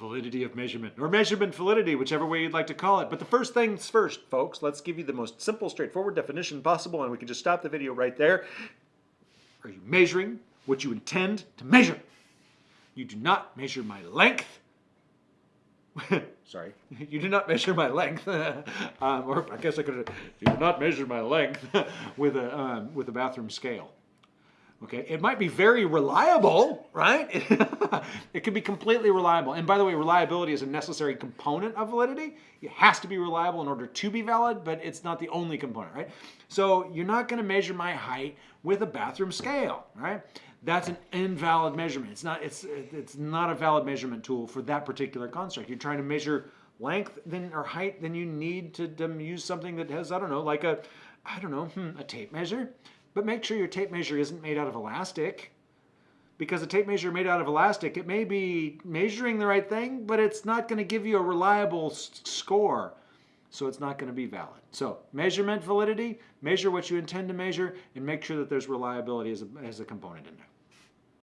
validity of measurement, or measurement validity, whichever way you'd like to call it. But the first things first, folks, let's give you the most simple, straightforward definition possible, and we can just stop the video right there. Are you measuring what you intend to measure? You do not measure my length. Sorry, you do not measure my length, um, or I guess I could. You do not measure my length with a um, with a bathroom scale. Okay, it might be very reliable, right? it could be completely reliable. And by the way, reliability is a necessary component of validity. It has to be reliable in order to be valid, but it's not the only component, right? So you're not going to measure my height with a bathroom scale, right? That's an invalid measurement. It's not. It's it's not a valid measurement tool for that particular construct. You're trying to measure length then or height, then you need to use something that has I don't know, like a I don't know, hmm, a tape measure but make sure your tape measure isn't made out of elastic because a tape measure made out of elastic, it may be measuring the right thing, but it's not going to give you a reliable score. So it's not going to be valid. So measurement validity, measure what you intend to measure and make sure that there's reliability as a, as a component in there.